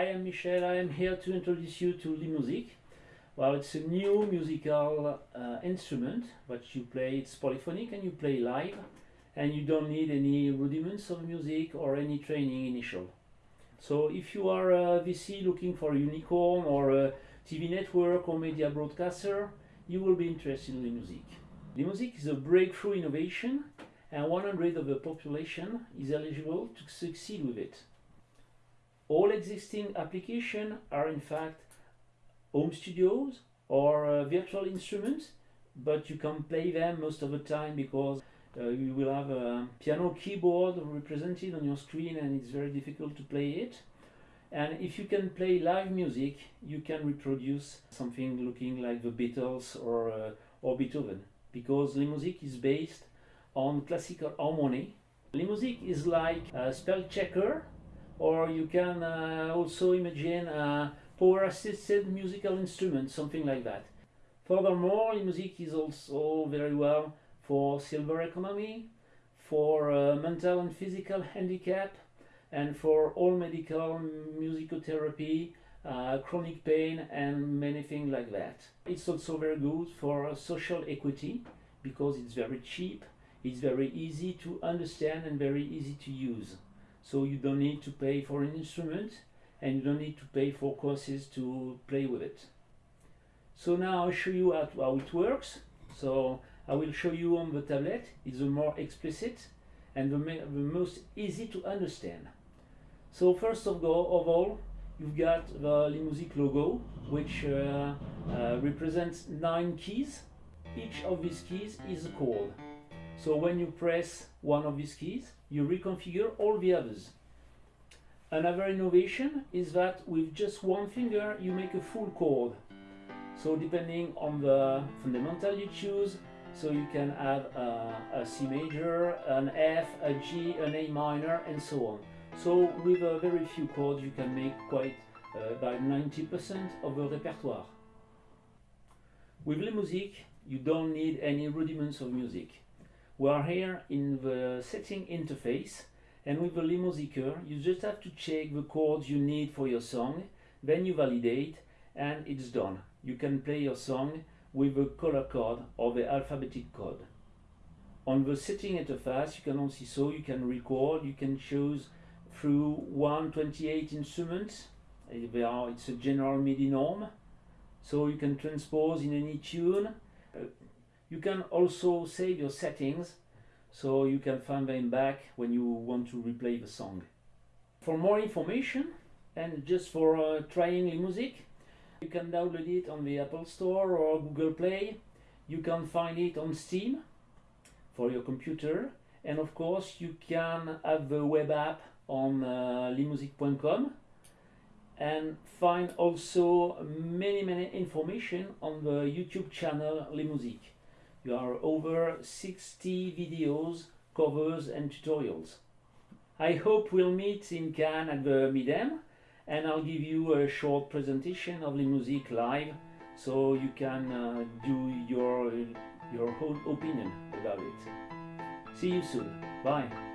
I am Michel. I am here to introduce you to Limusic. Well, it's a new musical uh, instrument, but you play it's polyphonic and you play live, and you don't need any rudiments of music or any training initial. So if you are a VC looking for unicorn or a TV network or media broadcaster, you will be interested in Limusic. Limusic is a breakthrough innovation and 100 of the population is eligible to succeed with it. All existing applications are in fact home studios or uh, virtual instruments, but you can play them most of the time because uh, you will have a piano keyboard represented on your screen and it's very difficult to play it. And if you can play live music, you can reproduce something looking like the Beatles or, uh, or Beethoven because Limusic is based on classical harmony. Limusic is like a spell checker or you can uh, also imagine a power assisted musical instrument, something like that. Furthermore, music is also very well for silver economy, for uh, mental and physical handicap, and for all medical musicotherapy, uh, chronic pain, and many things like that. It's also very good for social equity because it's very cheap it's very easy to understand and very easy to use. So you don't need to pay for an instrument and you don't need to pay for courses to play with it. So now I'll show you how, how it works. So I will show you on the tablet. It's the more explicit and the, the most easy to understand. So first of, all, of all, you've got the Limusic logo, which uh, uh, represents nine keys. Each of these keys is a chord. So when you press one of these keys, you reconfigure all the others. Another innovation is that with just one finger, you make a full chord. So depending on the fundamental you choose, so you can have a, a C major, an F, a G, an A minor, and so on. So with a very few chords, you can make quite uh, about 90% of the repertoire. With Limusic, you don't need any rudiments of music. We are here in the setting interface and with the Limusicer you just have to check the chords you need for your song, then you validate and it's done. You can play your song with the color code or the alphabetic code. On the setting interface you can also so you can record, you can choose through 128 instruments, it's a general MIDI norm, so you can transpose in any tune, uh, you can also save your settings so you can find them back when you want to replay the song. For more information and just for uh, trying Limusic, you can download it on the Apple Store or Google Play. You can find it on Steam for your computer and of course you can have the web app on uh, limusic.com and find also many many information on the YouTube channel Limusic. There are over 60 videos, covers and tutorials. I hope we'll meet in Cannes at the Midem and I'll give you a short presentation of Limusic live so you can uh, do your, your own opinion about it. See you soon. Bye.